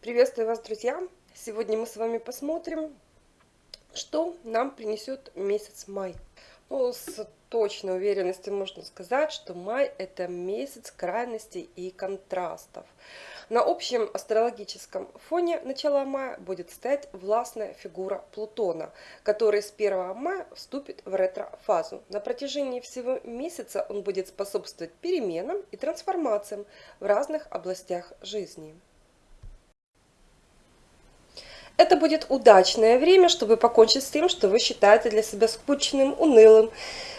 Приветствую вас, друзья! Сегодня мы с вами посмотрим, что нам принесет месяц май. Ну, с точной уверенностью можно сказать, что май это месяц крайностей и контрастов. На общем астрологическом фоне начала мая будет стоять властная фигура Плутона, который с 1 мая вступит в ретро-фазу. На протяжении всего месяца он будет способствовать переменам и трансформациям в разных областях жизни. Это будет удачное время, чтобы покончить с тем, что вы считаете для себя скучным, унылым,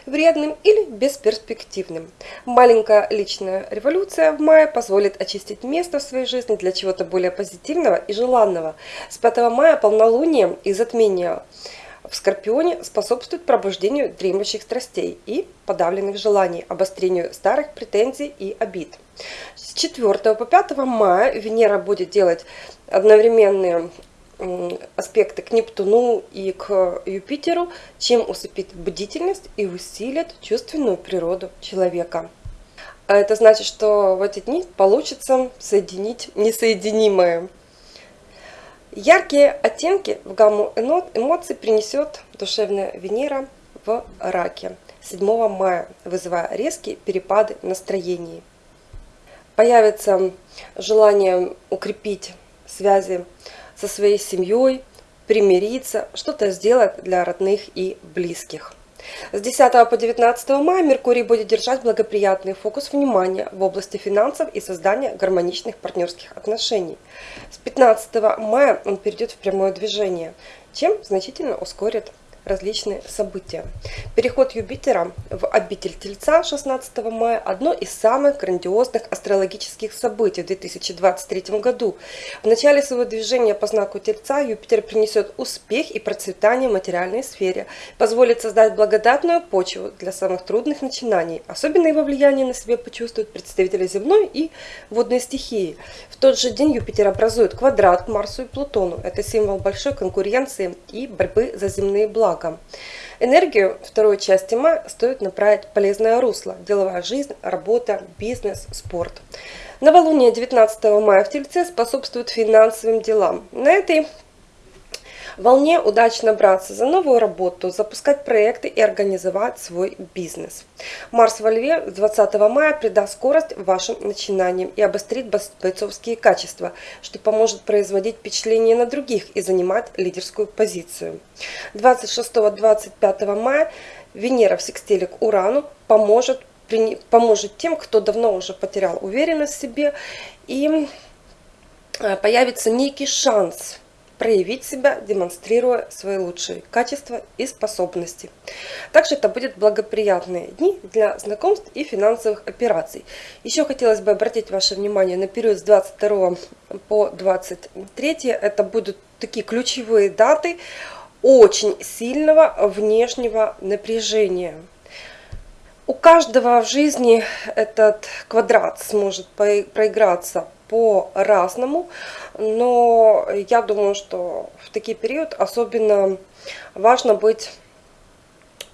вредным или бесперспективным. Маленькая личная революция в мае позволит очистить место в своей жизни для чего-то более позитивного и желанного. С 5 мая полнолуние и затмение в Скорпионе способствует пробуждению дремлющих страстей и подавленных желаний, обострению старых претензий и обид. С 4 по 5 мая Венера будет делать одновременные аспекты к Нептуну и к Юпитеру, чем усыпит бдительность и усилит чувственную природу человека. А это значит, что в эти дни получится соединить несоединимое. Яркие оттенки в гамму эмоций принесет душевная Венера в раке 7 мая, вызывая резкие перепады настроений. Появится желание укрепить связи со своей семьей, примириться, что-то сделать для родных и близких. С 10 по 19 мая Меркурий будет держать благоприятный фокус внимания в области финансов и создания гармоничных партнерских отношений. С 15 мая он перейдет в прямое движение, чем значительно ускорит различные события. Переход Юпитера в обитель Тельца 16 мая – одно из самых грандиозных астрологических событий в 2023 году. В начале своего движения по знаку Тельца Юпитер принесет успех и процветание в материальной сфере, позволит создать благодатную почву для самых трудных начинаний. Особенно его влияние на себе почувствуют представители земной и водной стихии. В тот же день Юпитер образует квадрат к Марсу и Плутону. Это символ большой конкуренции и борьбы за земные блага благом. Энергию второй части мая стоит направить полезное русло. Деловая жизнь, работа, бизнес, спорт. Новолуние 19 мая в Тельце способствует финансовым делам. На этой волне удачно браться за новую работу, запускать проекты и организовать свой бизнес. Марс во Льве 20 мая придаст скорость вашим начинаниям и обострит бойцовские качества, что поможет производить впечатление на других и занимать лидерскую позицию. 26-25 мая Венера в секстиле к Урану поможет, поможет тем, кто давно уже потерял уверенность в себе и э, появится некий шанс проявить себя, демонстрируя свои лучшие качества и способности. Также это будут благоприятные дни для знакомств и финансовых операций. Еще хотелось бы обратить ваше внимание на период с 22 по 23. Это будут такие ключевые даты очень сильного внешнего напряжения. У каждого в жизни этот квадрат сможет проиграться по-разному, но я думаю, что в такие период особенно важно быть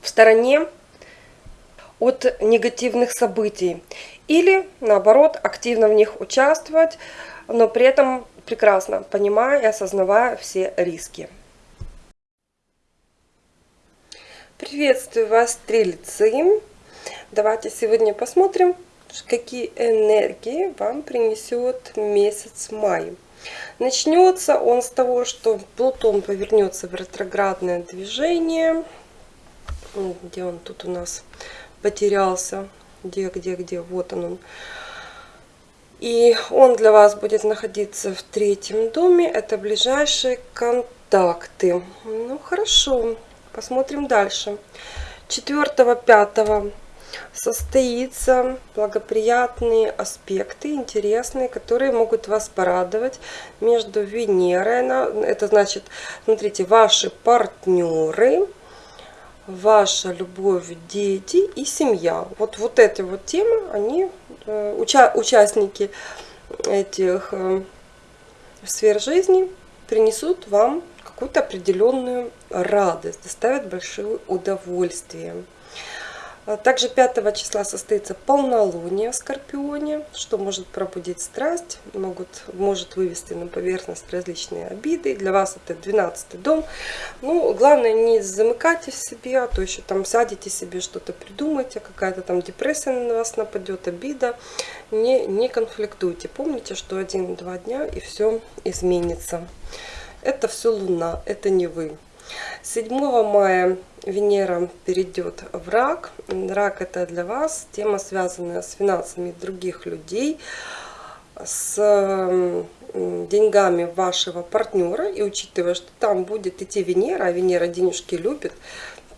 в стороне от негативных событий или наоборот активно в них участвовать, но при этом прекрасно понимая и осознавая все риски. Приветствую вас, стрельцы! Давайте сегодня посмотрим, какие энергии вам принесет месяц май. Начнется он с того, что Плутон повернется в ретроградное движение. Где он тут у нас потерялся? Где, где, где? Вот он. И он для вас будет находиться в третьем доме. Это ближайшие контакты. Ну, хорошо. Посмотрим дальше. 4-5 состоится благоприятные аспекты, интересные, которые могут вас порадовать между Венерой. Это значит, смотрите, ваши партнеры, ваша любовь, дети и семья. Вот, вот эти вот темы, они, э, уча участники этих э, сфер жизни принесут вам какую-то определенную радость, доставят большое удовольствие. Также 5 числа состоится полнолуние в Скорпионе, что может пробудить страсть, могут, может вывести на поверхность различные обиды. Для вас это 12 дом. Ну, главное, не замыкайте в себе, а то еще там сядете себе, что-то придумайте, какая-то там депрессия на вас нападет, обида. Не, не конфликтуйте. Помните, что один-два дня и все изменится. Это все Луна, это не вы. 7 мая Венера перейдет в рак. Рак это для вас тема, связанная с финансами других людей, с деньгами вашего партнера. И учитывая, что там будет идти Венера, а Венера денежки любит,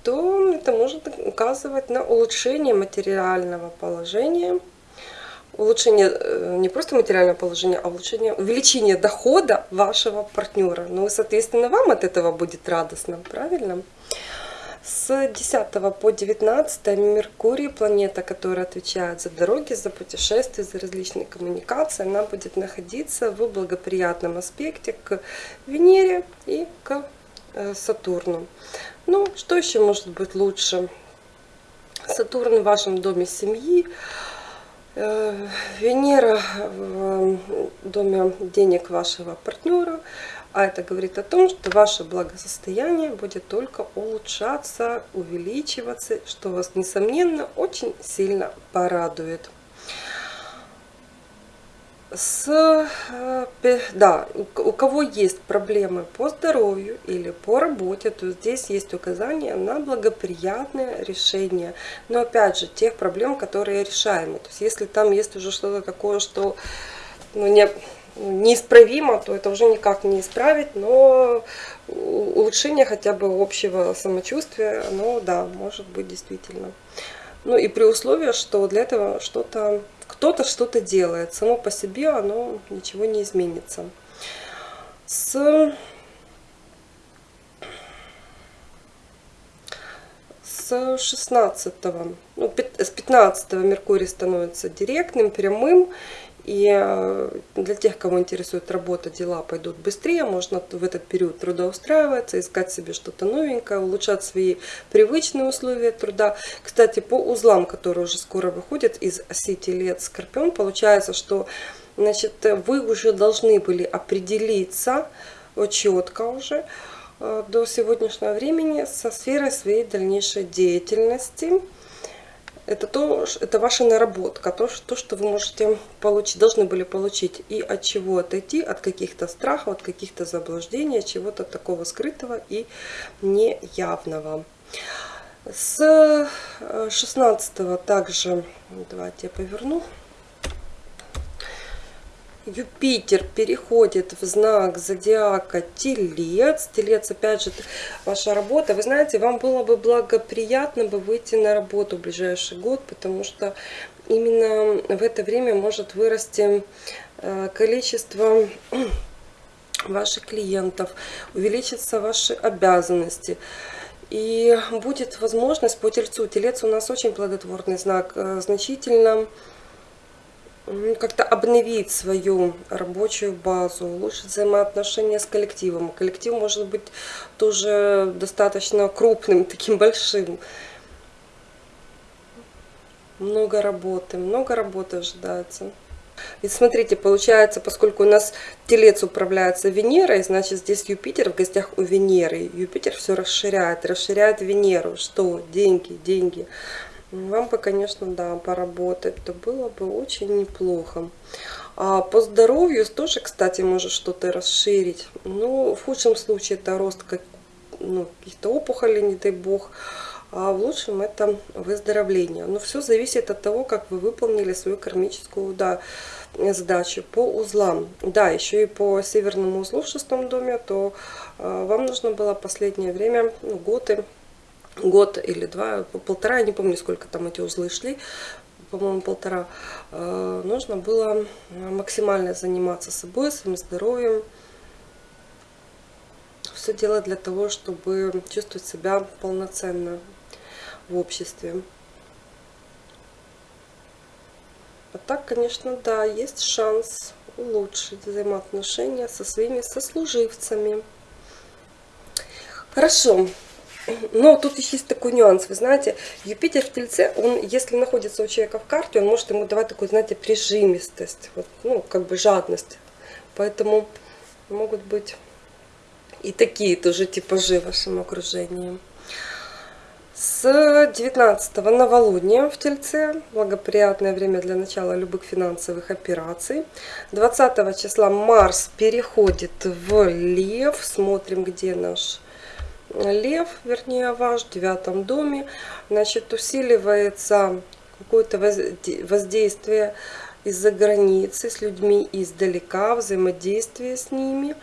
то это может указывать на улучшение материального положения улучшение э, не просто материального положения, а улучшение, увеличение дохода вашего партнера. Ну и, соответственно, вам от этого будет радостно, правильно? С 10 по 19 Меркурий, планета, которая отвечает за дороги, за путешествия, за различные коммуникации, она будет находиться в благоприятном аспекте к Венере и к э, Сатурну. Ну, что еще может быть лучше? Сатурн в вашем доме семьи, Венера в доме денег вашего партнера, а это говорит о том, что ваше благосостояние будет только улучшаться, увеличиваться, что вас, несомненно, очень сильно порадует с, э, да, у кого есть проблемы по здоровью или по работе, то здесь есть указание на благоприятное решение. Но опять же, тех проблем, которые решаемы. То есть если там есть уже что-то такое, что ну, не, неисправимо, то это уже никак не исправить, но улучшение хотя бы общего самочувствия, оно, да, может быть действительно. Ну и при условии, что для этого что-то кто-то что-то делает. Само по себе оно ничего не изменится. С, с 16, ну, с 15 Меркурий становится директным, прямым. И э, для тех, кого интересует работа, дела пойдут быстрее, можно в этот период трудоустраиваться, искать себе что-то новенькое, улучшать свои привычные условия труда. Кстати, по узлам, которые уже скоро выходят из сети лет Скорпион, получается, что значит, вы уже должны были определиться четко уже э, до сегодняшнего времени со сферой своей дальнейшей деятельности это, то, это ваша наработка, то, то, что вы можете получить, должны были получить и от чего отойти, от каких-то страхов, от каких-то заблуждений, от чего-то такого скрытого и неявного. С 16 э, также, давайте я поверну, Юпитер переходит в знак зодиака Телец. Телец, опять же, ваша работа. Вы знаете, вам было бы благоприятно бы выйти на работу в ближайший год, потому что именно в это время может вырасти э, количество ваших клиентов, увеличатся ваши обязанности. И будет возможность по тельцу. Телец у нас очень плодотворный знак, э, значительно как-то обновить свою рабочую базу, улучшить взаимоотношения с коллективом. Коллектив может быть тоже достаточно крупным, таким большим. Много работы, много работы ожидается. И смотрите, получается, поскольку у нас телец управляется Венерой, значит здесь Юпитер в гостях у Венеры. Юпитер все расширяет, расширяет Венеру. Что? Деньги, деньги. Вам бы, конечно, да, поработать, то было бы очень неплохо. А по здоровью тоже, кстати, может что-то расширить. Но в худшем случае это рост как, ну, каких-то опухолей, не дай бог. А в лучшем это выздоровление. Но все зависит от того, как вы выполнили свою кармическую да, задачу по узлам. Да, еще и по северному узлу в шестом доме, то э, вам нужно было последнее время, ну, годы, год или два, полтора, я не помню, сколько там эти узлы шли, по-моему, полтора, э, нужно было максимально заниматься собой, своим здоровьем. Все делать для того, чтобы чувствовать себя полноценно в обществе. А так, конечно, да, есть шанс улучшить взаимоотношения со своими сослуживцами. Хорошо. Но тут есть такой нюанс. Вы знаете, Юпитер в Тельце, он, если находится у человека в карте, он может ему давать такую, знаете, прижимистость, вот, ну, как бы жадность. Поэтому могут быть и такие тоже типажи в вашем окружении. С 19 новолуния в Тельце, благоприятное время для начала любых финансовых операций. 20 числа Марс переходит в Лев. Смотрим, где наш Лев, вернее ваш, в девятом доме. Значит, усиливается какое-то воздействие из-за границы с людьми издалека, взаимодействие с ними.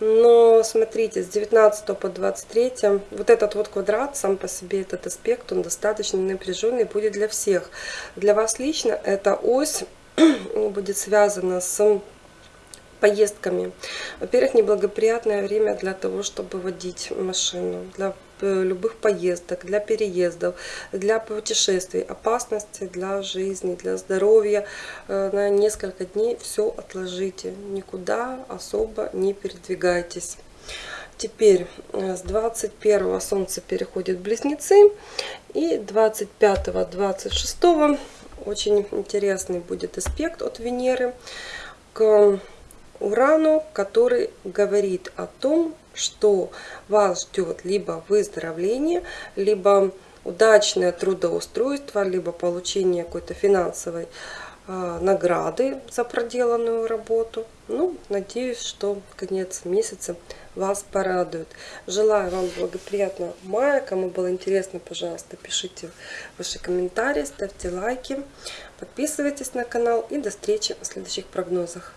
Но смотрите, с 19 по 23, вот этот вот квадрат, сам по себе этот аспект, он достаточно напряженный будет для всех. Для вас лично эта ось будет связана с поездками. Во-первых, неблагоприятное время для того, чтобы водить машину, для э, любых поездок, для переездов, для путешествий, опасности для жизни, для здоровья. Э, на несколько дней все отложите, никуда особо не передвигайтесь. Теперь э, с 21 Солнце переходит в Близнецы и 25-26 очень интересный будет аспект от Венеры к Урану, который говорит о том, что вас ждет либо выздоровление, либо удачное трудоустройство, либо получение какой-то финансовой э, награды за проделанную работу. Ну, надеюсь, что конец месяца вас порадует. Желаю вам благоприятного мая. Кому было интересно, пожалуйста, пишите ваши комментарии, ставьте лайки, подписывайтесь на канал и до встречи в следующих прогнозах.